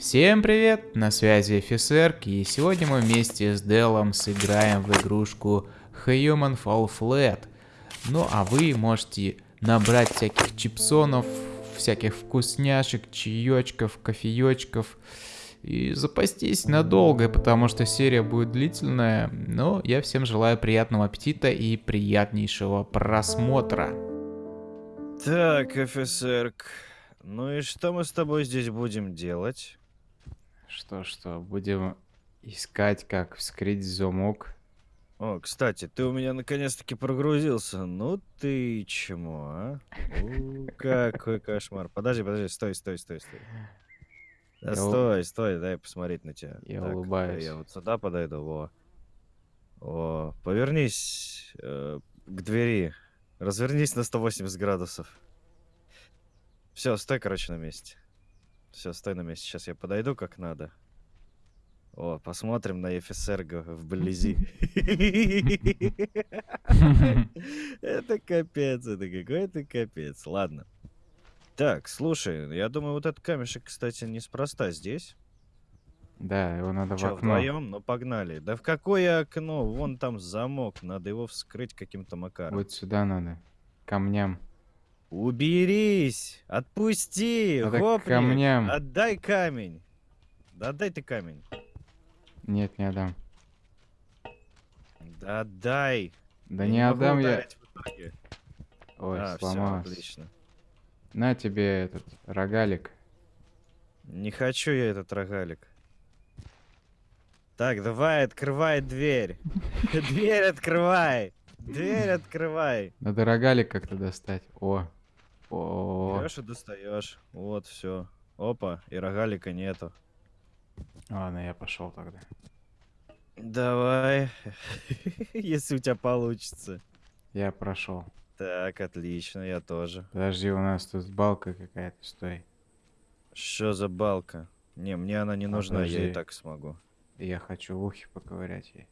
Всем привет, на связи офицерк, и сегодня мы вместе с Делом сыграем в игрушку Human Fall Flat. Ну а вы можете набрать всяких чипсонов, всяких вкусняшек, чаечков, кофеечков и запастись надолго, потому что серия будет длительная. Но я всем желаю приятного аппетита и приятнейшего просмотра. Так, офицерк, ну и что мы с тобой здесь будем делать? Что, что, будем искать, как вскрыть замок. О, кстати, ты у меня наконец-таки прогрузился. Ну ты чему, а? У, какой кошмар. Подожди, подожди, стой, стой, стой, стой. Да Я стой, стой, дай посмотреть на тебя. Я Так, улыбаюсь. Я вот сюда подойду, во. О, повернись э, к двери. Развернись на 180 градусов. Все, стой, короче, на месте. Все, стой на месте. Сейчас я подойду как надо. О, посмотрим на офицерга вблизи. Это капец, это какой-то капец. Ладно. Так, слушай, я думаю, вот этот камешек, кстати, неспроста здесь. Да, его надо в окно. вдвоем? Ну, погнали. Да в какое окно? Вон там замок. Надо его вскрыть каким-то макаром. Вот сюда надо. Камням. Уберись! Отпусти! Надо к гопник! камням. Отдай камень! Да отдай ты камень. Нет, не отдам. Да отдай! Да Я не отдам я. Ой, а, всё, сломался. отлично. На тебе этот рогалик. Не хочу я этот рогалик. Так, давай, открывай дверь. Дверь открывай! Дверь открывай! Надо рогалик как-то достать. О. О. Берешь и достаешь. Вот, все. Опа, и рогалика нету. Ладно, я пошел тогда. Давай. Если у тебя получится. Я прошел. Так, отлично, я тоже. Подожди, у нас тут балка какая-то, стой. Что за балка? Не, мне она не нужна, я и Подожди. так смогу. Я хочу в ухе поковырять ей.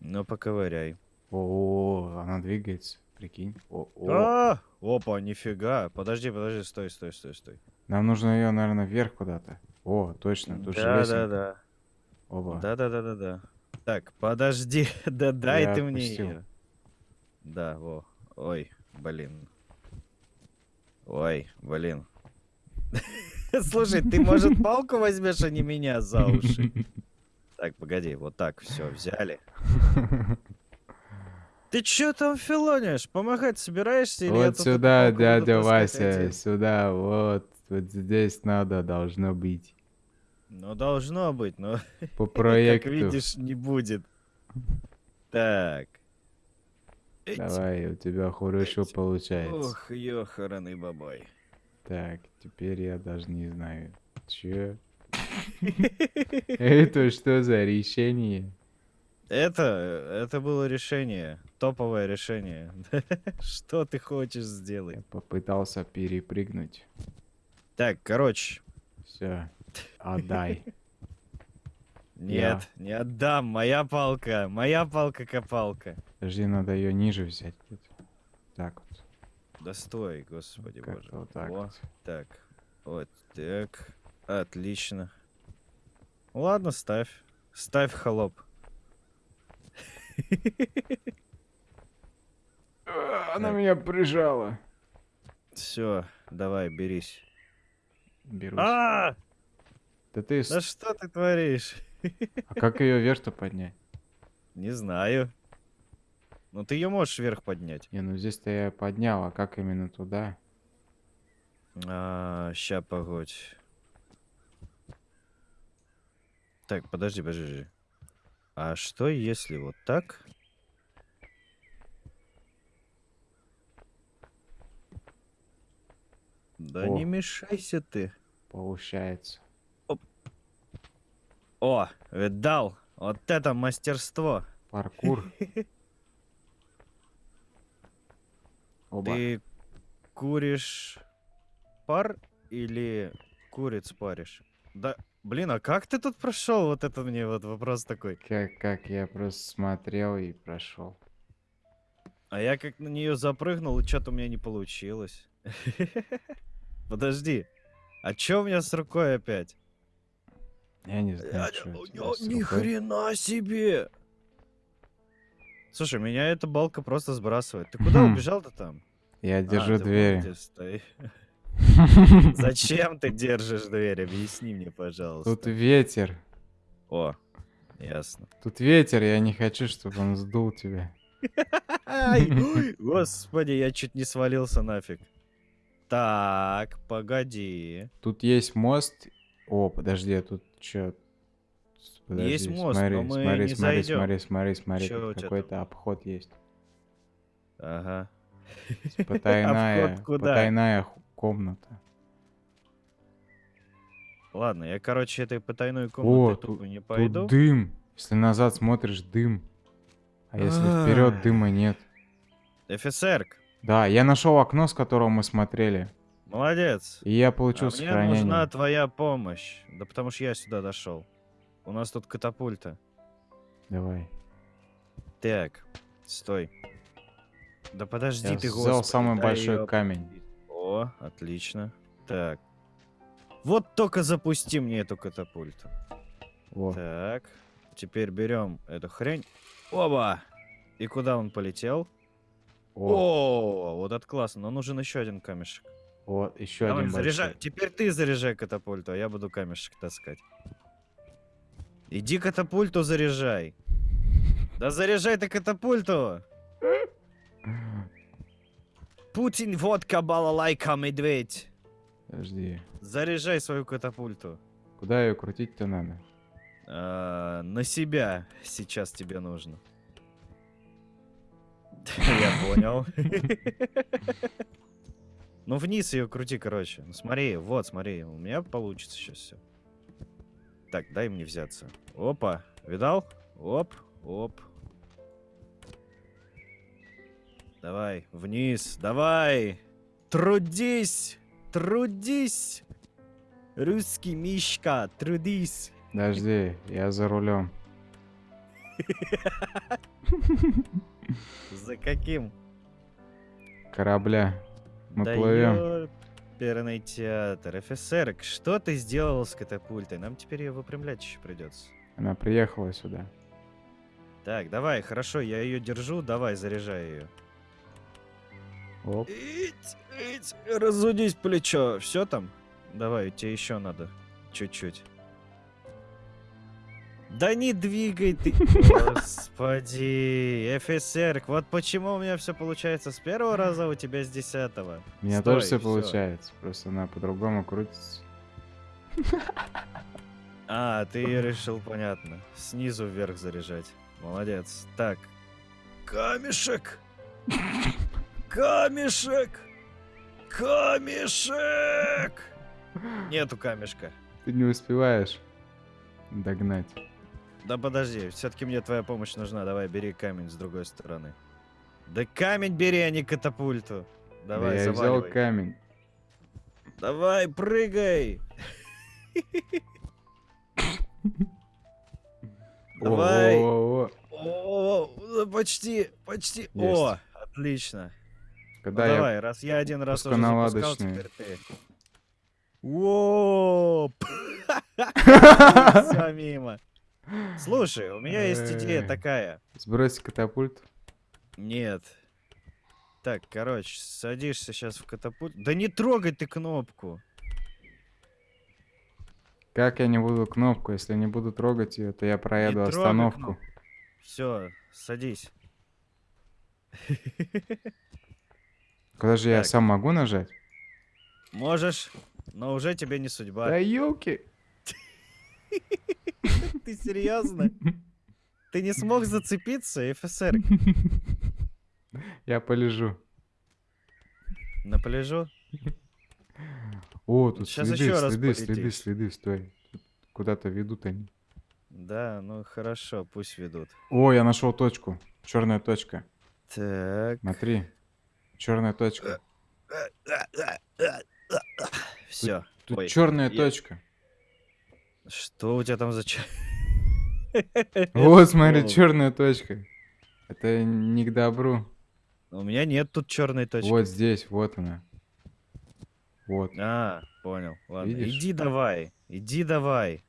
Ну, поковыряй. О, она двигается, прикинь. О, о. А! Опа, нифига. Подожди, подожди, стой, стой, стой, стой. Нам нужно ее, наверное, вверх куда-то. О, точно, тут же Да, да, лесенка. да. Оба. Да, да, да, да, да. Так, подожди, да дай Я ты мне отпустил. её. Да, во. Ой, блин. Ой, блин. Слушай, ты, может, палку возьмешь, а не меня за уши? Так, погоди, вот так, все, взяли. Ты чё там филонишь? Помогать собираешься или Вот сюда, дядя Вася, сюда, вот. Вот здесь надо, должно быть. Ну, должно быть, но, По как проекту. видишь, не будет. Так. Давай, у тебя хорошо получается. Ох, ёхараный бабай. Так, теперь я даже не знаю. Чё? Это что за решение? Это, это было решение, топовое решение. Что ты хочешь сделать? Я попытался перепрыгнуть. Так, короче, Все, отдай. нет, не отдам, моя палка, моя палка-копалка. Подожди, надо ее ниже взять. Так вот. Да стой, господи как боже. вот так Во, вот. так, вот так, отлично. Ладно, ставь, ставь холоп. А, Она меня прижала. Все, давай, берись. Берусь. А, Да ты... да что ты творишь? А как ее вверх-то поднять? Не знаю. Ну ты ее можешь вверх поднять. Не, ну здесь-то я поднял, а как именно туда? А, ща, погодь. Так, подожди, подожди. А что если вот так? Да О. не мешайся ты. Получается. О, видал? Вот это мастерство. Паркур. Оба. Ты куришь пар или куриц паришь? Да, блин, а как ты тут прошел? Вот это мне вот вопрос такой. Как, как я просто смотрел и прошел. А я как на нее запрыгнул, и что-то у меня не получилось. Подожди. А чё у меня с рукой опять? Я не знаю, что Ни хрена себе! Слушай, меня эта балка просто сбрасывает. Ты куда Хм. убежал-то там? Я А, держу ты Зачем ты держишь дверь? Объясни мне, пожалуйста. Тут ветер. О, ясно. Тут ветер, я не хочу, чтобы он сдул тебя. Господи, я чуть не свалился нафиг. Так, погоди. Тут есть мост. О, подожди, а тут что? Есть мост, смотри, но мы смотри, не смотри, зайдем. смотри, смотри, смотри, тебя какой-то обход есть. Ага. Потайная, куда? потайная ху- комната. Ладно, я, короче, этой потайной О, комнатой тут, тупо не тут пойду. дым. Если назад смотришь, дым. А если вперед, Ай. дыма нет. Офицер, Да, я нашел окно, с которого мы смотрели. молодец. И я А получил мне сохранение. нужна твоя помощь. Да потому что я сюда дошел. У нас тут катапульта. Давай. Так, стой. Да подожди Я ты, взял господи, самый большой камень. О, отлично. Так. Вот только запусти мне эту катапульту. Во. Так. Теперь берем эту хрень. Оба! И куда он полетел? О, О, вот это классно. Но нужен еще один камешек. вот, еще Давай, один заряжай. большой. Теперь ты заряжай катапульту, а я буду камешек таскать. Иди катапульту заряжай. Да заряжай ты катапульту! Путин, водка, балалайка, медведь. Подожди. Заряжай свою катапульту. Куда ее крутить-то надо? А, на себя сейчас тебе нужно. Я понял. Ну вниз ее крути, короче. Ну смотри, вот, смотри, у меня получится сейчас все. Так, дай мне взяться. Опа, видал? Оп, оп. Давай, вниз, давай. Трудись, трудись. Русский Мишка, трудись. Подожди, я за рулем. За каким? Корабля. Мы да плывем. Ёперный театр. Офицер, что ты сделал с катапультой? Нам теперь ее выпрямлять еще придется. Она приехала сюда. Так, давай, хорошо, я ее держу, давай, заряжай ее. Оп. Ить, ить, разудись плечо. Все там? Давай, тебе еще надо. Чуть-чуть. Да не двигай ты. Господи, офицер, вот почему у меня все получается с первого раза, а у тебя с десятого. У меня Стой, тоже все всё. получается. Просто она по-другому крутится. А, ты решил, понятно. Снизу вверх заряжать. Молодец. Так. Камешек! Камешек! Камешек! Нету камешка. Ты не успеваешь догнать. Да подожди, все-таки мне твоя помощь нужна. Давай, бери камень с другой стороны. Да камень бери, а не катапульту. Да Давай, я взял камень. Давай, прыгай! Давай. О, да почти, почти. О, отлично. Ну Когда я... давай, раз я один раз уже запускал, теперь ты. Воп! Все мимо. Слушай, у меня есть идея такая. Сбрось катапульт. Нет. Так, короче, садишься сейчас в катапульт. Да не трогай ты кнопку. Как я не буду кнопку? Если не буду трогать ее, то я проеду остановку. Все, садись. Куда же я Так. сам могу нажать? Можешь, но уже тебе не судьба. Да елки! Ты серьезно? Ты не смог зацепиться, ФСР? Я полежу. На пляжу? О, тут Щас следы, ещё раз следы, следы, следы, стой. Куда-то ведут они. Да, ну хорошо, пусть ведут. О, я нашел точку. Черная точка. Так. Смотри. Черная точка. Все. Тут Ой, черная я- точка. Что у тебя там за Вот, смотри, О, черная точка. Это не к добру. У меня нет тут черной точки. Вот здесь, вот она. Вот. А, понял. Ладно. Видишь? Иди давай. Иди давай.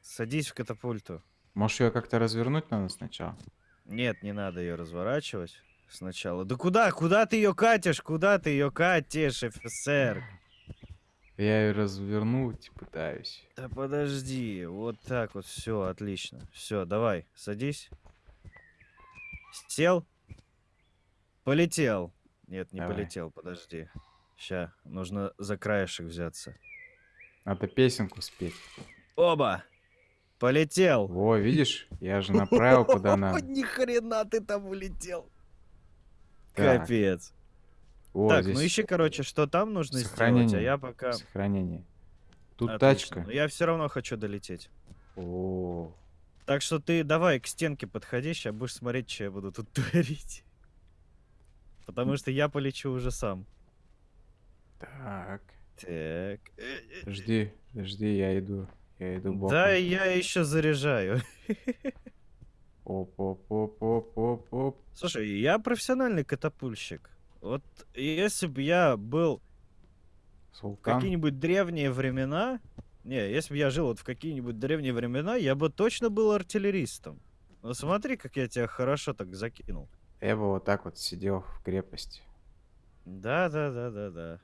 Садись в катапульту. Может ее как-то развернуть надо сначала? Нет, не надо ее разворачивать сначала. Да куда? Куда ты ее катишь? Куда ты ее катишь, офицер? Я ее развернуть пытаюсь. Да подожди, вот так вот, все, отлично. Все, давай, садись. Сел? Полетел. Нет, не Давай. полетел, подожди. Ща, нужно за краешек взяться. Надо песенку спеть. Оба! Полетел! Во, видишь? Я же направил куда надо. Ни хрена ты там улетел. Так. Капец. О, так, здесь ну ищи, короче, что там нужно сделать, а сохранение. я пока... Сохранение. Тут Отлично. тачка. Но я все равно хочу долететь. О, Так что ты давай к стенке подходи, сейчас будешь смотреть, что я буду тут творить. Потому что я полечу уже сам. так. Так. Жди, жди, я иду. Я иду боком. Да, я еще заряжаю. Оп, оп, оп, оп, оп, оп. Слушай, я профессиональный катапульщик. Вот если бы я был в Султан. какие-нибудь древние времена... Не, если бы я жил вот в какие-нибудь древние времена, я бы точно был артиллеристом. Ну смотри, как я тебя хорошо так закинул. Я бы вот так вот сидел в крепости. Да, да, да, да, да.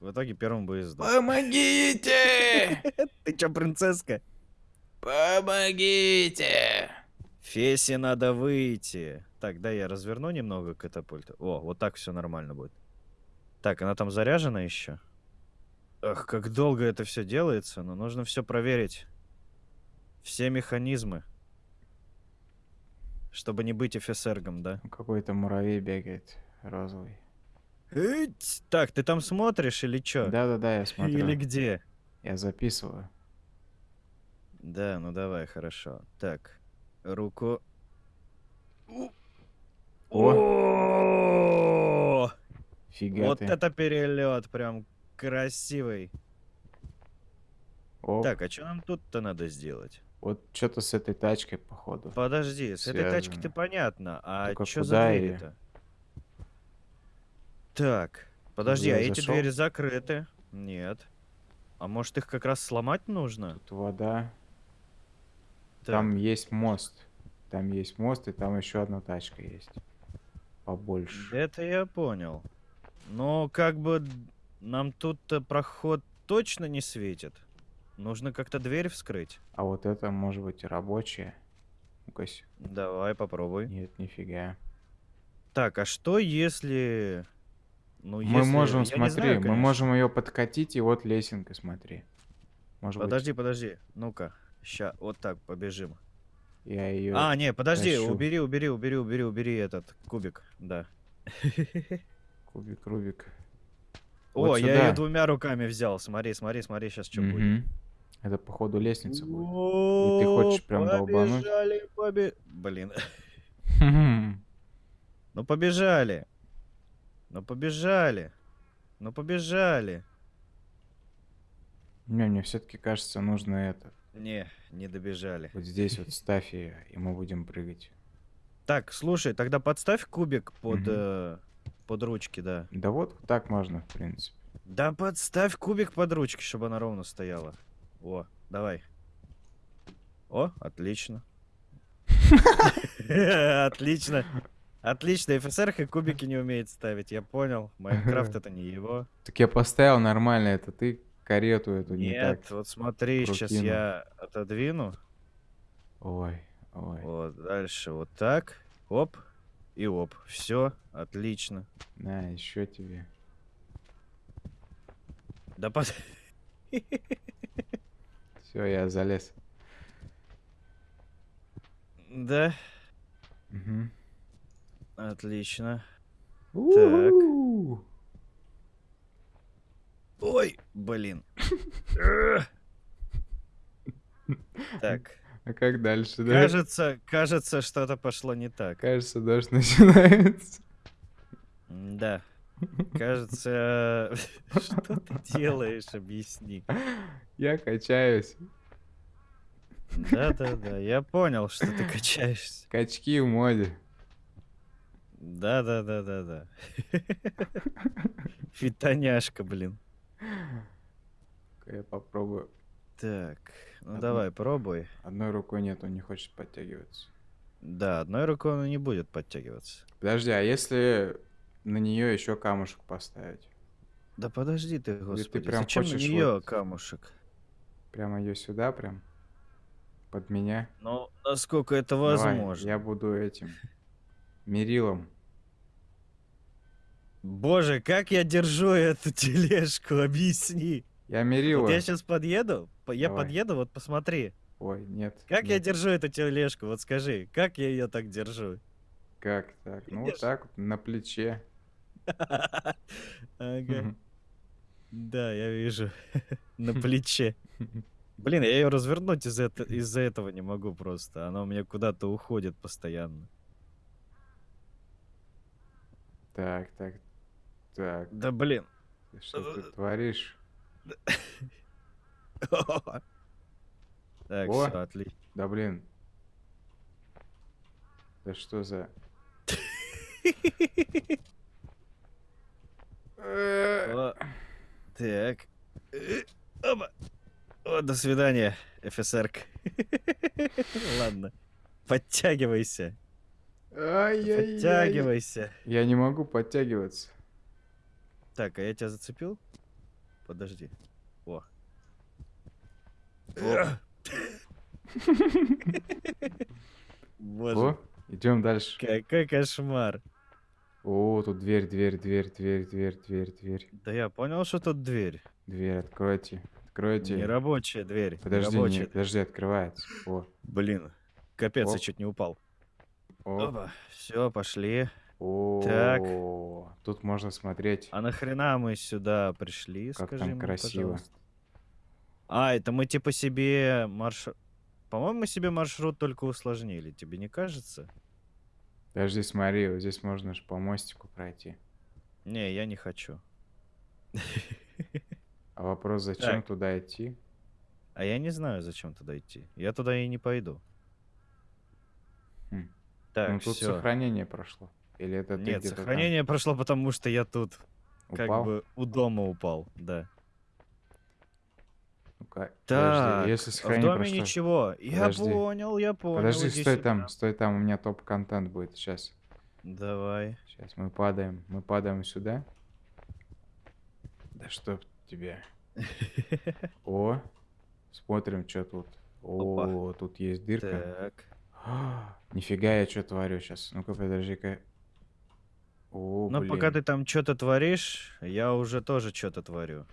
В итоге первым бы и сдох. Помогите! Ты чё, принцесска? Помогите! Фесе надо выйти. Так, да, я разверну немного катапульту. О, вот так все нормально будет. Так, она там заряжена еще? Ах, как долго это все делается, но нужно все проверить. Все механизмы. Чтобы не быть офицергом, да? Какой-то муравей бегает, розовый. Эть! Так, ты там смотришь или чё? Да-да-да, я смотрю. Или где? Я записываю. Да, ну давай, хорошо. Так, руку. О! Фига Вот ты. это перелет, прям красивый. Оп. Так, а что нам тут-то надо сделать? Вот что-то с этой тачкой, походу. Подожди, с этой тачки-то Связано. понятно, а что за двери-то? Так, подожди, а эти двери закрыты? Нет. А может их как раз сломать нужно? Тут вода. Так, Там есть мост. Там есть мост, и там еще одна тачка есть. Побольше. Это я понял. Но как бы нам тут-то проход точно не светит. Нужно как-то дверь вскрыть. А вот это может быть рабочая. Ну-ка. с- Давай попробуй. Нет, нифига. Так, а что если... Ну, мы если- можем, я смотри, знаю, мы можем ее подкатить, и вот лесенка, смотри. Может Подожди, подожди. Ну-ка. Ща, вот так побежим. я ее... А, не, подожди, тащу. убери, убери, убери, убери, убери этот кубик. Да. Кубик, Рубик. О, Вот я ее двумя руками взял. Смотри, смотри, смотри, сейчас что будет. Мгм. Это, походу, лестница будет. ты хочешь прям долбануть? Побежали, побе... Блин. Ну побежали. Ну побежали. Ну побежали. Не, мне все-таки кажется, нужно это. Не, не добежали. Вот здесь вот ставь ее, и мы будем прыгать. Так, слушай, тогда подставь кубик под, Мгм. э, под ручки, да. Да вот так можно, в принципе. Да подставь кубик под ручки, чтобы она ровно стояла. О, давай. О, отлично. Отлично. Отлично, ФСР и кубики не умеет ставить, я понял. Майнкрафт это не его. Так я поставил нормально, это ты карету эту не Нет, так. вот смотри, сейчас прокинул. я отодвину. Ой, ой. Вот, дальше вот так. Оп. И оп. Все, отлично. На, еще тебе. Да под... Все, я залез. Да, Мгм. отлично. У-у-у. Ой, блин. Так, А как дальше, да? кажется, кажется, что-то пошло не так. Кажется, дождь начинается. Да, кажется, что ты делаешь, объясни. Я качаюсь. Да-да-да, я понял, что ты качаешься. Качки в моде. Да-да-да-да-да. Фитоняшка, блин. Я попробую. Так, ну Одну- давай, пробуй. Одной рукой нет, он не хочет подтягиваться. Да, одной рукой он не будет подтягиваться. Подожди, а если на нее еще камушек поставить? Да подожди ты, господи. прям Зачем на нее вот- камушек? Прямо ее сюда, прям? Под меня? Ну, насколько это Давай, возможно. я буду этим. Мерилом. Боже, как я держу эту тележку, объясни. Я мерила. Вот я сейчас подъеду, по- я Давай. подъеду, вот посмотри. Ой, нет. Как я нет. держу эту тележку, вот скажи, как я ее так держу? Как так? Ну, вот так на плече. Ага. Да, я вижу. На плече. Блин, я ее развернуть из это- из-за этого не могу просто. Она у меня куда-то уходит постоянно. Так, так, так. Да блин. Ты Что ты творишь? Так, О. все, отлично. Да блин. Да что за... Так. Оба. О, до свидания, офицерка. Ладно. Подтягивайся. Подтягивайся. Я не могу подтягиваться. Так, а я тебя зацепил? Подожди. О. О. Боже, идем дальше. какой кошмар. О, тут дверь, дверь, дверь, дверь, дверь, дверь, дверь. Да я понял, что тут дверь. Дверь, откройте. Откройте. Нерабочая дверь. Подожди, не, нерабочая. подожди, открывается. О, Блин, капец, О. я чуть не упал. о, Все, пошли. О. Так. Тут можно смотреть. А нахрена мы сюда пришли, Как скажи там мне, красиво. пожалуйста? А, это мы типа себе маршрут... По-моему, мы себе маршрут только усложнили, тебе не кажется? Подожди, смотри, вот здесь можно же по мостику пройти. Не, я не хочу. А вопрос, зачем Так. туда идти? А я не знаю, зачем туда идти. Я туда и не пойду. Хм. Так, ну тут всё. сохранение прошло. Или это ты Нет, где-то там сохранение прошло, потому что я тут как упал? бы у дома упал, да. Ну-ка, Так, подожди, если в сохранение доме прошло... ничего. Я Подожди. понял, я понял. Подожди, иди стой сюда. там, стой там, у меня топ-контент будет сейчас. Давай. Сейчас мы падаем, мы падаем сюда. Да чтоб тебе. О, смотрим, что тут. О, тут есть дырка. Так. А, Нифига я что творю сейчас. Ну-ка, подожди-ка. О, Ну, пока ты блин. там что-то творишь, я уже тоже что-то творю.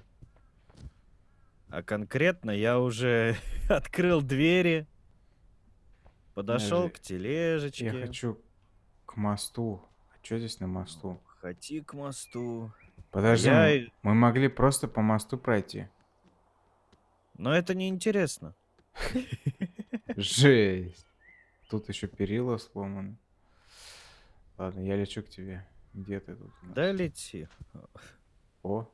А конкретно я уже открыл двери, подошел к тележечке. Я хочу к мосту. А что здесь на мосту? Хоти к мосту. Подожди, я мы, мы могли просто по мосту пройти. Но это не интересно. Жесть. Тут еще перила сломаны. Ладно, я лечу к тебе. Где ты тут? Да лети. О.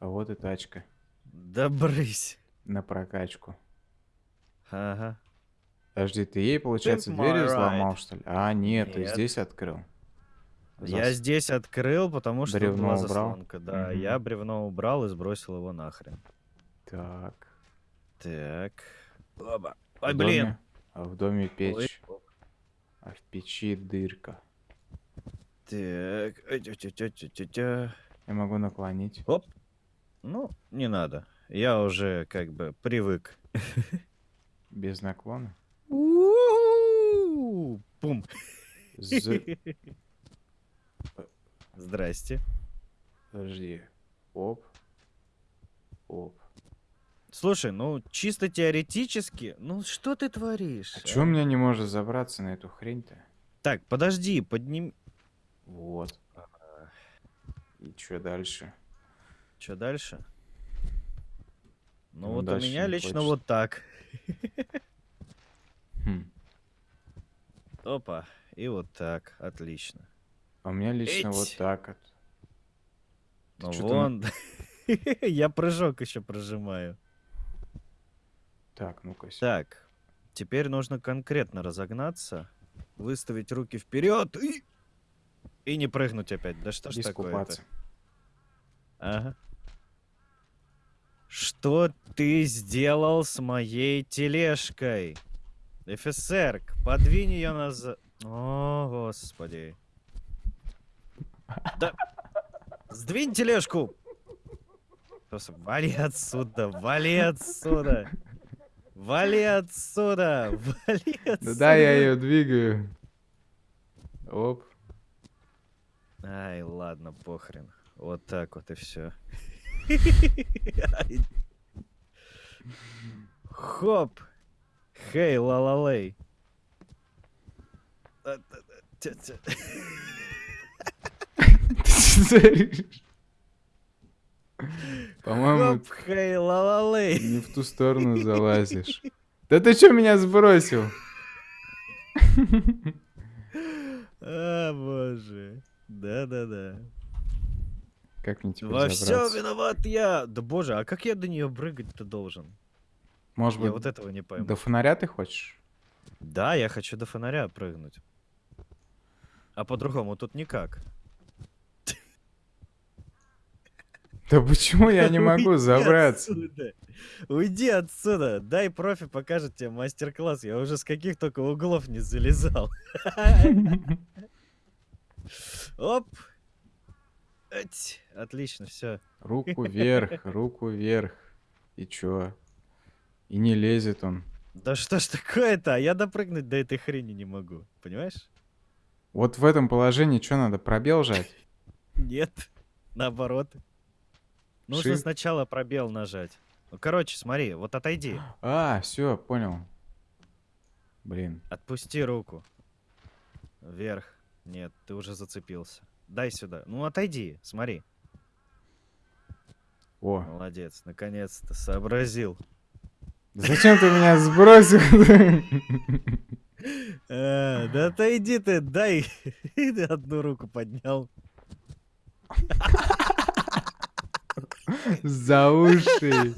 А вот и тачка. Да брысь. На прокачку. Ага. Подожди, ты ей, получается, my дверь ride. взломал, что ли? А, нет, ты Нет. здесь открыл. Я Зас- здесь открыл, потому что тут была Бревно убрал? заслонка. Да, Мгм. я бревно убрал и сбросил его нахрен. Так. Так. Оба. В Ой, доме- блин. А в доме Ой, печь. оп. А в печи дырка. Так. Я могу наклонить. Оп. Ну, не надо. Я уже как бы привык. Без наклона. Пум. Здрасте. Подожди. Оп. Оп. Слушай, ну чисто теоретически, ну что ты творишь? А чё у меня не может забраться на эту хрень-то? Так, подожди, подними. Вот. И чё дальше? Что дальше? Ну Ну, вот у меня лично хочется. вот так. Хм. Опа. И вот так. Отлично. А у меня лично вот Эть. так вот. Ты Ну вон. Я прыжок еще прожимаю. Так, ну-ка. Так. Теперь нужно конкретно разогнаться, выставить руки вперед и... И не прыгнуть опять. Да что ж такое-то? Ага. Что ты сделал с моей тележкой? ФСР, подвинь ее назад. О, господи. Да. Сдвинь тележку. Просто вали отсюда, вали отсюда. Вали отсюда, вали отсюда. Да, да, я ее двигаю. Оп. Ай, ладно, похрен. Вот так вот и все. Хоп. Хей, ла-ла-лей. По-моему, Хоп, хей, ла-ла-лей. не в ту сторону залазишь. Да ты что меня сбросил? А, боже. Да-да-да. Как мне теперь Во забраться? виноват я. Да боже, а как я до нее прыгать-то должен? Может Я быть, вот этого не пойму. до фонаря ты хочешь? Да, я хочу до фонаря прыгнуть. А по-другому тут никак. Да почему я не могу Уйди забраться? отсюда. Уйди отсюда. Дай профи покажет тебе мастер-класс. Я уже с каких только углов не залезал. Оп. Эть. Отлично, все. Руку вверх, руку вверх. И чё? И не лезет он. Да что ж такое-то? А Я допрыгнуть до этой хрени не могу. Понимаешь? Вот в этом положении что надо, пробел жать? Нет. Наоборот. Нужно Shift. сначала пробел нажать. Ну, короче, смотри, вот отойди. А, все, понял. Блин. Отпусти руку. Вверх. Нет, ты уже зацепился. Дай сюда. Ну, отойди, смотри. О, Молодец, наконец-то сообразил. зачем ты меня сбросил? А, да отойди ты, дай. Ты одну руку поднял. За уши.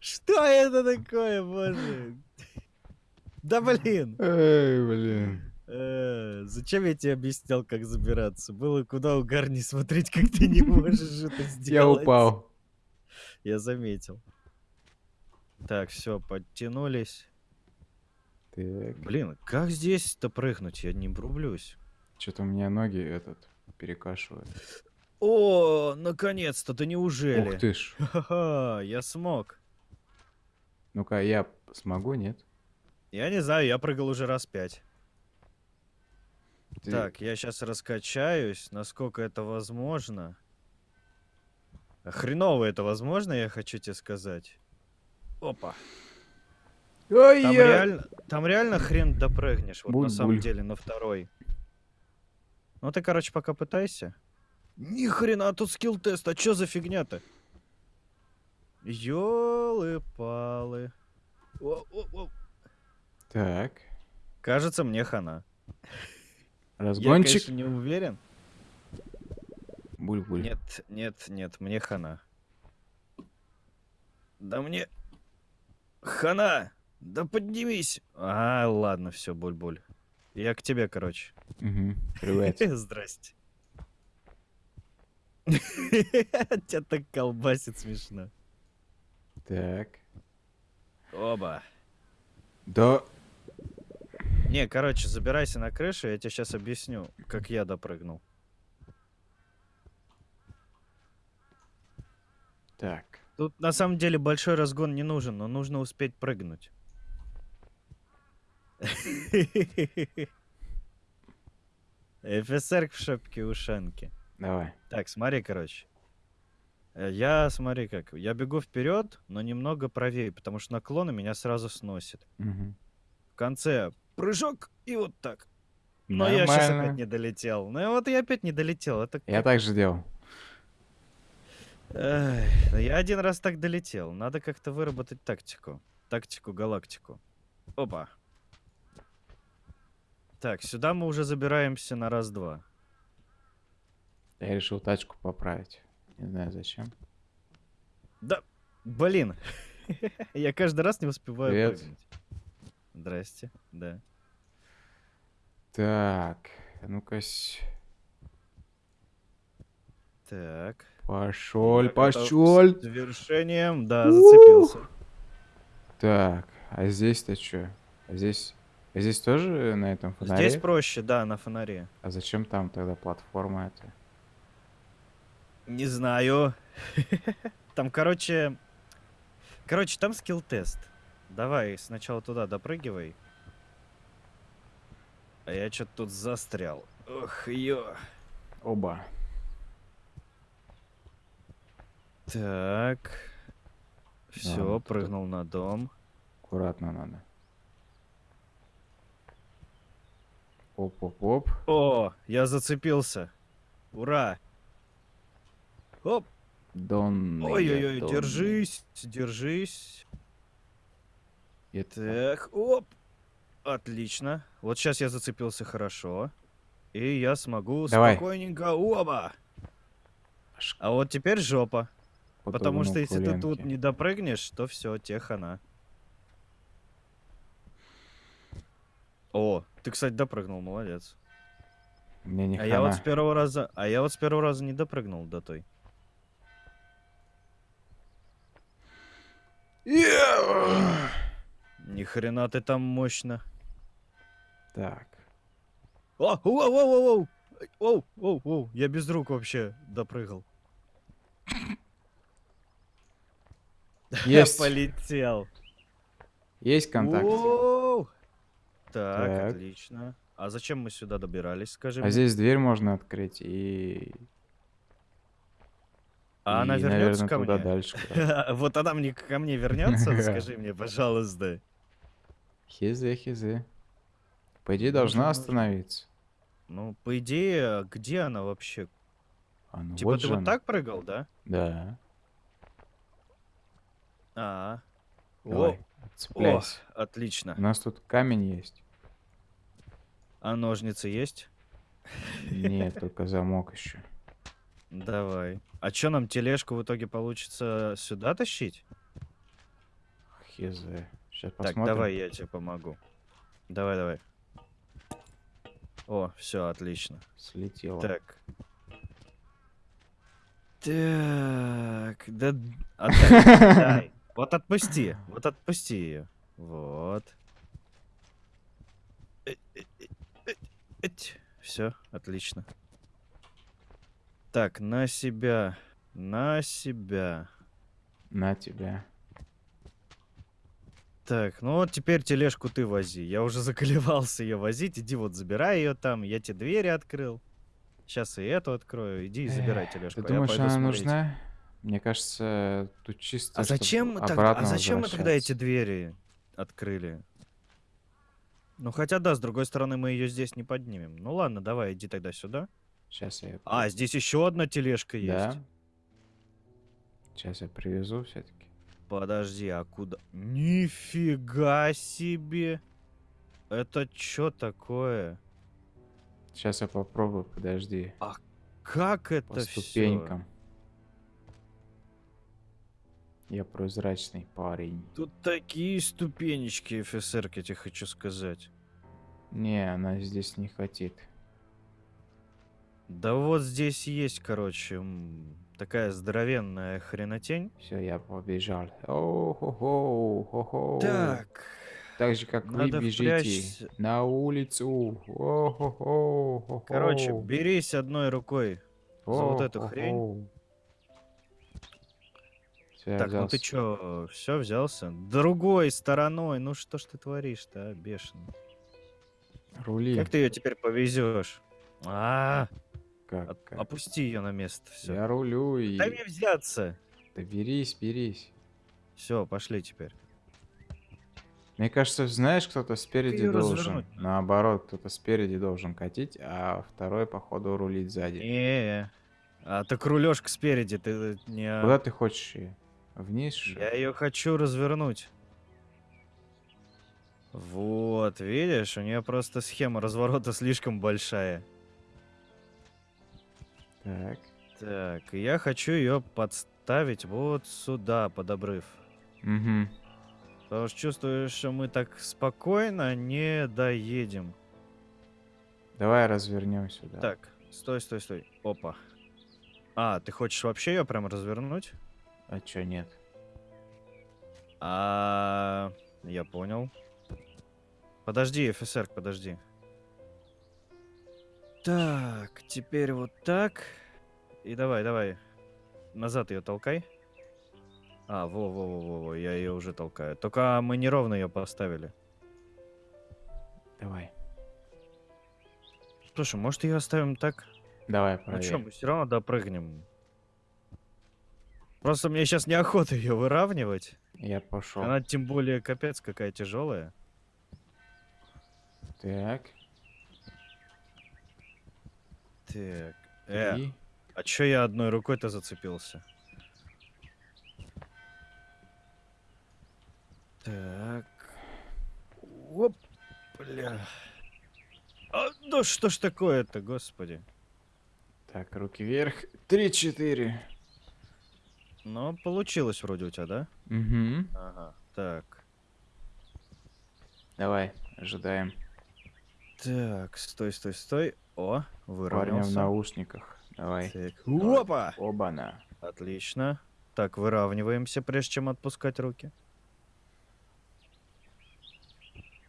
Что это такое, боже? Да блин. Эй, блин. Э, Зачем я тебе объяснял, как забираться? Было куда угарнее смотреть, как ты не можешь это сделать. Я упал. Я заметил. Так, все, подтянулись. Так, Блин, как здесь-то прыгнуть? Я не врублюсь. что-то у меня ноги этот перекашивают. О, наконец-то, да неужели? Ух ты ж. Ха-ха, я смог. Ну-ка, я смогу, нет? Я не знаю, я прыгал уже раз пять. Ты- Так, я сейчас раскачаюсь, насколько это возможно. А Хреново это возможно, я хочу тебе сказать. Опа. Ой, Там я- реально, там реально хрен допрыгнешь, вот на самом Буль-буль. деле, на второй. Ну ты, короче, пока пытайся. Ни хрена, тут скилл-тест, а чё за фигня-то? Ёлы-палы. Так, Кажется, мне хана. Я, разгончик. конечно, не уверен. Буль-буль. Нет, нет, нет, мне хана. Да мне... Хана! Да поднимись! А, ладно, все, буль-буль. Я к тебе, короче. Мгм, Привет. Здрасте. Тебя так колбасит смешно. Так. Оба. Да. Не, короче, забирайся на крышу, я тебе сейчас объясню, как я допрыгнул. Так. Тут на самом деле большой разгон не нужен, но нужно успеть прыгнуть. ФСР в шапке ушанки. Давай. Так, смотри, короче. Э, Я, смотри как, я бегу вперед, но немного правее, потому что наклоны меня сразу сносит. Мгм. В конце прыжок и вот так. Но я сейчас опять Нормально. не долетел. Ну вот я опять не долетел. Это Я так же делал. Эх, я один раз так долетел. Надо как-то выработать тактику. Тактику галактику. Опа. Так, сюда мы уже забираемся на раз-два. Я решил тачку поправить. Не знаю зачем. Да, блин. Я каждый раз не успеваю Привет. прыгнуть. Здрасте, да. Так, а ну-ка. Так. Пошел, Так, пошел. Завершением, да, зацепился. Так, а здесь-то что? А здесь... а здесь тоже на этом фонаре? Здесь проще, да, на фонаре. А зачем там тогда платформа эта? Не знаю. Там, короче... Короче, там скилл-тест. Давай сначала туда допрыгивай. А я что-то тут застрял. Ох, ё. Оба. Так. Все, это- прыгнул на дом. Аккуратно надо. Оп-оп-оп. О, я зацепился. Ура. Оп. Дон. Ой-ой-ой, держись, держись. Так, оп. Отлично. Вот сейчас я зацепился хорошо. И я смогу Давай. спокойненько... Оба! А вот теперь жопа. Потому что если ты тут не допрыгнешь, то все, те хана. О, ты, кстати, допрыгнул, молодец. Мне не А я вот с хана. первого раза, а я вот с первого раза не допрыгнул до той. Ни хрена ты там мощно. Так. О, оу, оу, оу, оу, оу, оу, оу, я без рук вообще допрыгал. Есть. Полетел. Есть контакт. Оу. Так, Так. отлично. А зачем мы сюда добирались, скажи А мне? здесь дверь можно открыть и... А она и, вернется наверное, ко туда мне? дальше. Вот она мне ко мне вернется, скажи мне, пожалуйста. Хизе, хизе. По идее, Можно, должна остановиться. Ну, по идее, где она вообще? А, ну Типа вот ты вот она. так прыгал, да? Да. А. О, Давай, о, цепляйся. отлично. У нас тут камень есть. А ножницы есть? Нет, только замок еще. Давай. А чё нам тележку в итоге получится сюда тащить? Хизе. Сейчас Так, посмотрим. давай я тебе помогу. Давай, давай. О, все, отлично. Слетело. Так. Так, да... отдай, отдай. Вот отпусти, вот отпусти ее. Вот. Все, отлично. Так, на себя, на себя. На тебя. Так, ну вот теперь тележку ты вози. Я уже заколебался ее возить. Иди вот забирай ее там. Я тебе двери открыл. Сейчас и эту открою. Иди и забирай тележку. Ты а думаешь, она смотреть. нужна? Мне кажется, тут чисто. А зачем, мы тогда, а зачем мы тогда эти возвращаться. двери открыли? Ну хотя да, с другой стороны мы ее здесь не поднимем. Ну ладно, давай, иди тогда сюда. Сейчас я. А, здесь еще одна тележка есть. Да. Сейчас я привезу все-таки. Подожди, а куда? Нифига себе! Это что такое? Сейчас я попробую, подожди. Как это По всё? ступенькам. Я прозрачный парень. Тут такие ступенечки, офицер, я тебе хочу сказать. Не, она здесь не хотит. Да вот здесь есть, короче, такая здоровенная хренотень. Все, я побежал. О-хо-хо, хо-хо. Так, Так же, как надо вы бежите впрячься. на улицу. О-хо-хо, хо-хо. короче, берись одной рукой. за вот эту хрень. О-хо-хо. Всё, я так, ну ты взялся. чё, все взялся? Другой стороной, ну что ж ты творишь-то, а, бешеный? Рули. Как ты ее теперь повезешь? А, Как, от- как? опусти ее на место, все. Я рулю и... Дай мне взяться. Да берись, берись. Все, пошли теперь. Мне кажется, знаешь, кто-то спереди её должен. Наоборот, кто-то спереди должен катить, а второй, походу, рулить сзади. Не, а так рулежка спереди, ты не... Куда ты хочешь ее? Вниз? что? Я ее хочу развернуть. Вот, видишь, у нее просто схема разворота слишком большая. Так. Так, я хочу ее подставить вот сюда, под обрыв. Угу. Потому что чувствую, что мы так спокойно не доедем. Давай развернем сюда. Так, стой, стой, стой. Опа. А, ты хочешь вообще ее прям развернуть? А чё нет? А, я понял. Подожди, офицер, подожди. Так, теперь вот так. И давай, давай. Назад ее толкай. А, во, во, во, во, во, я ее уже толкаю. Только мы неровно ее поставили. Давай. Слушай, может ее оставим так? Давай, Ну проверь. что, мы все равно допрыгнем. Просто мне сейчас неохота ее выравнивать. Я пошел. Она тем более капец какая тяжелая. Так. Так. Э, а чё я одной рукой-то зацепился? Так. Оп, бля. А, да что ж такое-то, господи. Так, руки вверх. Три-четыре. Ну, получилось вроде у тебя, да? Угу. Ага. Так. Давай, ожидаем. Так, стой, стой, стой. О, Парня в выровнялся. наушниках. Давай. Так. Опа! Оба-на. Отлично. Так, выравниваемся, прежде чем отпускать руки.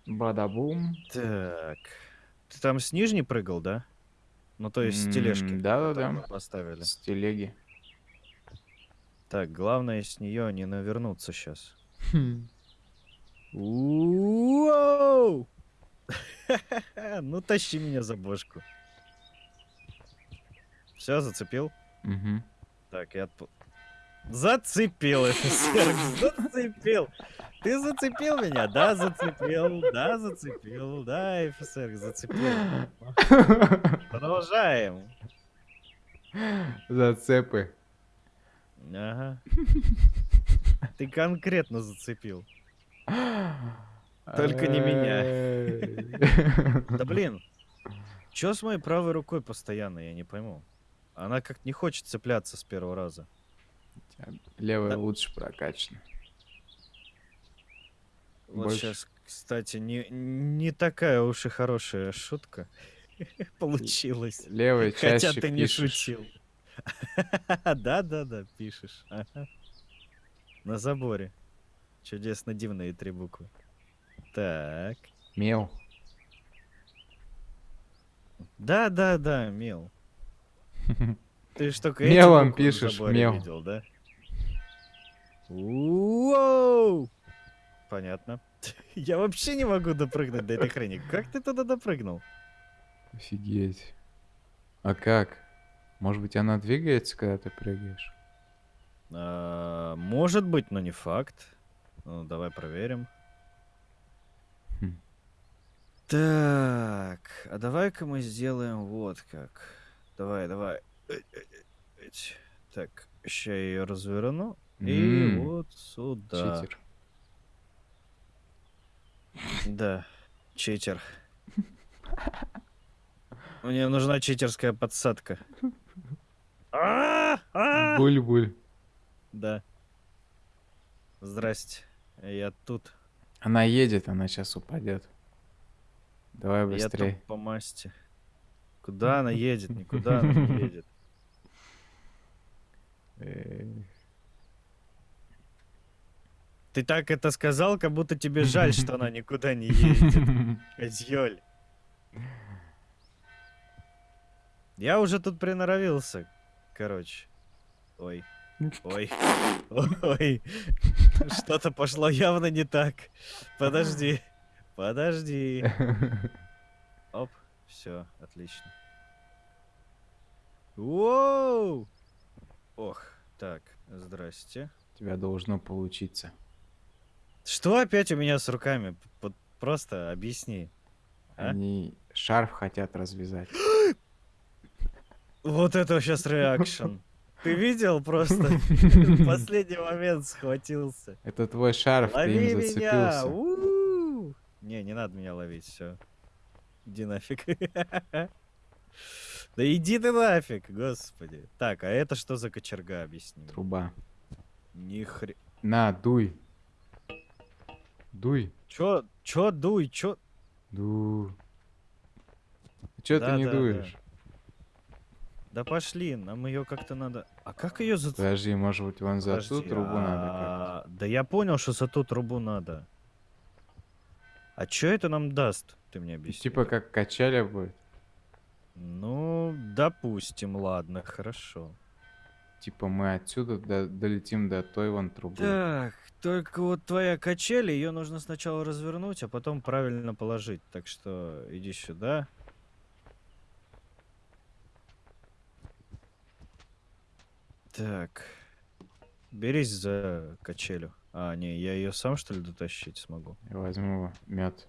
Бадабум. Так. Ты там с нижней прыгал, да? Ну, то есть с тележки. Да-да-да. Поставили. С телеги. Так, главное с нее не навернуться сейчас. Хм. Уоу! Ну, тащи меня за бошку. Все, зацепил? Мгм. Так, я отпу... Зацепил, офицер, зацепил. Ты зацепил меня? Да, зацепил, да, зацепил, да, офицер, зацепил. Продолжаем. Зацепы. Ага. Ты конкретно зацепил. Только не меня. Да блин, чё с моей правой рукой постоянно, я не пойму. Она как не хочет цепляться с первого раза. Левая Да. лучше прокачана. Вот Больше. сейчас, кстати, не, не такая уж и хорошая шутка получилась. Левая Хотя чаще ты не шутил. Да-да-да, пишешь. На заборе. Чудесно дивные три буквы. Так. Мел. Да-да-да, мел. Ты только эти Мелом пишешь, мел. видел, да? Уоу! Понятно. Я вообще не могу допрыгнуть до этой хрени. Как ты туда допрыгнул? Офигеть. А как? Может быть, она двигается, когда ты прыгаешь? А, Может быть, но не факт. Ну, давай проверим. Так, а давай-ка мы сделаем вот как. Давай, давай. Так, сейчас я ее разверну. И М, вот сюда. Читер. Да, читер. Мне нужна читерская подсадка. Буль-буль. Да. Здрасте. Я тут. Она едет, она сейчас упадет. Давай Я быстрее. тут по масти. Куда она едет? Никуда она не едет. Ты так это сказал, как будто тебе жаль, что она никуда не едет. Козёль. Я уже тут приноровился. Короче. Ой. Ой. Ой. Что-то пошло явно не так. Подожди. Подожди. Оп. Все, отлично. Воу! Ох, так, здрасте. У тебя должно получиться. Что опять у меня с руками? Вот просто объясни. А? Они шарф хотят развязать. Вот это сейчас реакшн. Ты видел просто? В последний момент схватился. Это твой шарф, ты Лови им меня! зацепился. у-у-у! Не, не надо меня ловить, все. Иди нафиг. Да иди ты нафиг, господи. Так, а это что за кочерга, объясни. Труба. Ни хре... На, дуй. Дуй. Чё, чё дуй, чё... Ду. Че ты не Да-да-да. дуешь? Да пошли, нам ее как-то надо... А как ее за... Подожди, может быть, вон за ту трубу надо а, Да я понял, что за ту трубу надо. А что это нам даст? Ты мне объясни. Типа как качеля будет. Ну, допустим, ладно, хорошо. Типа мы отсюда до- долетим до той вон трубы. Так, только вот твоя качель, ее нужно сначала развернуть, а потом правильно положить. Так что иди сюда. Так. Берись за качелю. А, не, я ее сам что ли дотащить смогу? Я возьму мед.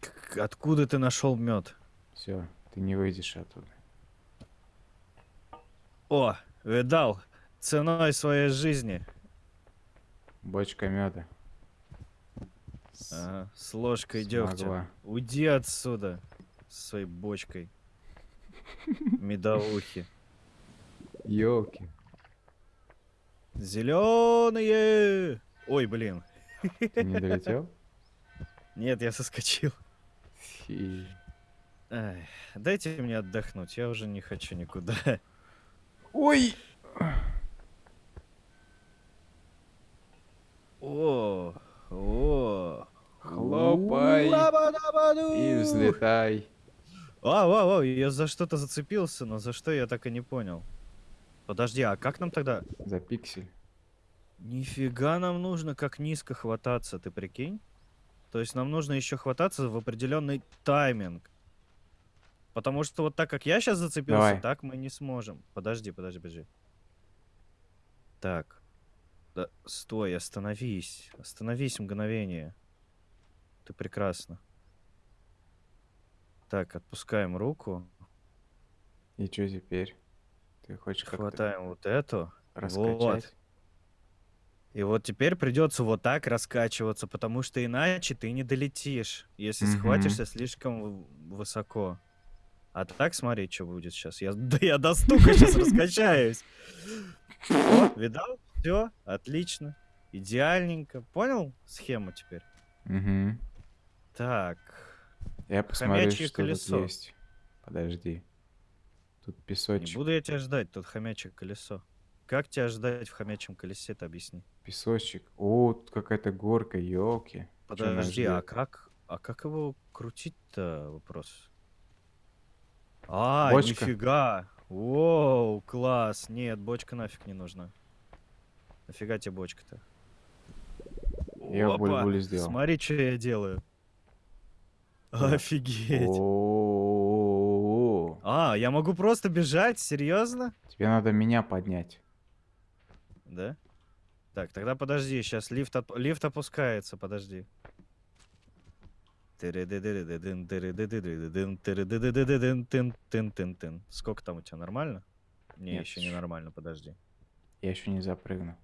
К- Откуда ты нашел мед? Все, ты не выйдешь оттуда. О, видал, ценой своей жизни. Бочка меда. Ага, с ложкой дегтя. Смогла. Уйди отсюда со своей бочкой. Медовухи. Елки. Зеленые! Ой, блин. Ты не долетел? Нет, я соскочил. Фи. Ай, дайте мне отдохнуть, я уже не хочу никуда. Ой! О, о. Хлопай. И взлетай. А, а, а, я за что-то зацепился, но за что я так и не понял. Подожди, а как нам тогда... За пиксель. Нифига нам нужно как низко хвататься, ты прикинь? То есть нам нужно еще хвататься в определенный тайминг. Потому что вот так как я сейчас зацепился, Давай. так мы не сможем. Подожди, подожди, подожди. Так. Да, стой, остановись. Остановись мгновение. Ты прекрасно. Так, отпускаем руку. И что теперь? Ты хочешь Хватаем вот эту. раскачать? И вот теперь придется вот так раскачиваться, потому что иначе ты не долетишь, если Мгм. схватишься слишком высоко. А так смотри, что будет сейчас. Я, да я до стука сейчас раскачаюсь. Видал? Все, отлично. Идеальненько. Понял схему теперь? Угу. Так. Я посмотрю, что колесо. тут есть. Подожди. Тут Не песочек. буду я тебя ждать, тут хомячье колесо. Как тебя ждать в хомячьем колесе, ты объясни. Песочек. О, тут какая-то горка, елки. Подожди, а как, а как его крутить-то вопрос? А, Бочка. нифига. Воу, класс. Нет, бочка нафиг не нужна. Нафига тебе бочка-то? Я Опа, буль-буль сделал. Смотри, что я делаю. Да. Офигеть. О, А, я могу просто бежать? Серьезно? тебе надо меня поднять. Да? Так, тогда подожди, сейчас лифт, оп- лифт опускается, подожди. Сколько там у тебя, нормально? Не, Нет, еще не нормально, подожди. Я еще не запрыгну.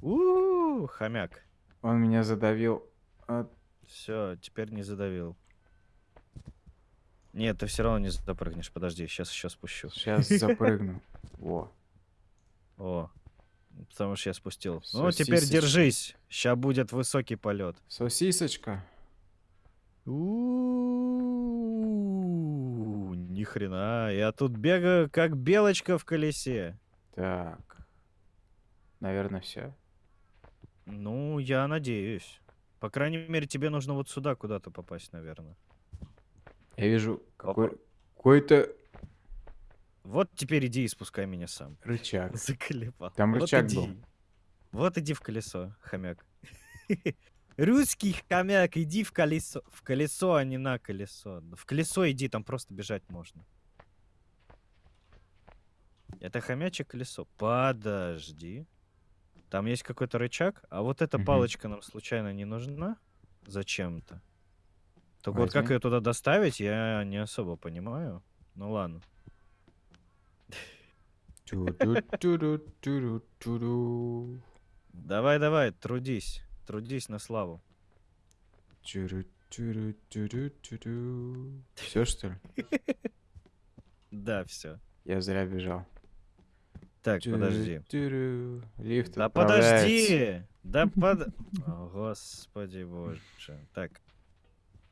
у хомяк. Он меня задавил. Все, теперь не задавил. Нет, ты все равно не запрыгнешь, подожди, сейчас еще спущу. Сейчас запрыгну. Во. О, потому что я спустил. Ну, теперь Сосисочка. держись, сейчас будет высокий полет. Сосисочка. У ни хрена, я тут бегаю как белочка в колесе. Так. Наверное, все. Ну, я надеюсь. По крайней мере, тебе нужно вот сюда куда-то попасть, наверное. Я вижу какой... какой-то Вот теперь иди и спускай меня сам. рычаг. Заклепал. Там Вот рычаг иди. был. Вот иди в колесо, хомяк. Русский хомяк, иди в колесо. В колесо, а не на колесо. В колесо иди, там просто бежать можно. Это хомячье колесо. Подожди. Там есть какой-то рычаг, а вот эта палочка нам случайно не нужна? Зачем-то? Только вот как Возьми. ее туда доставить, я не особо понимаю. Ну ладно. Давай, давай, трудись. Трудись на славу. Все что ли? Да, все. Я зря бежал. Так, подожди. Лифт Да подожди! Да под... О, господи боже. Так.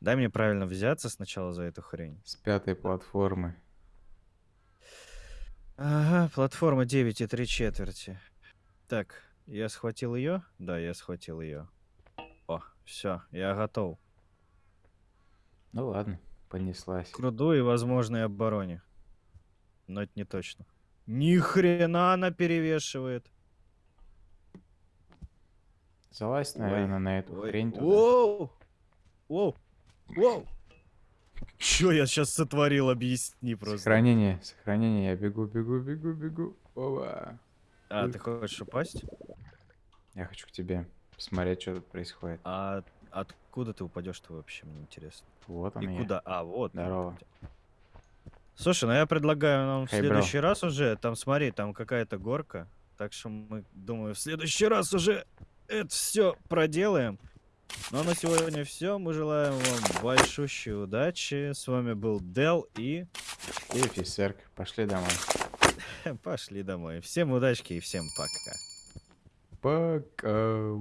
Дай мне правильно взяться сначала за эту хрень. С пятой платформы. Ага, платформа 9 и 3 четверти. Так, я схватил ее? Да, я схватил ее. О, все, я готов. Ну ладно, понеслась. К руду и возможной обороне. Но это не точно. Ни хрена она перевешивает. Залазь, Ой, наверное, на эту Ой, хрень. Воу! Воу! Воу! Чё я сейчас сотворил, объясни просто. Сохранение, сохранение, я бегу, бегу, бегу, бегу. Ова. А, ты хочешь упасть? Я хочу к тебе посмотреть, что тут происходит. А откуда ты упадешь-то вообще, мне интересно. Вот он И я. куда? А, вот. Здорово. Слушай, ну я предлагаю нам в Хей, бро. следующий раз уже, там смотри, там какая-то горка, так что мы, думаю, в следующий раз уже это все проделаем. Ну а на сегодня все. Мы желаем вам большущей удачи. С вами был Дел и И офицерка, пошли домой. пошли домой. Всем удачки и всем пока. Пока.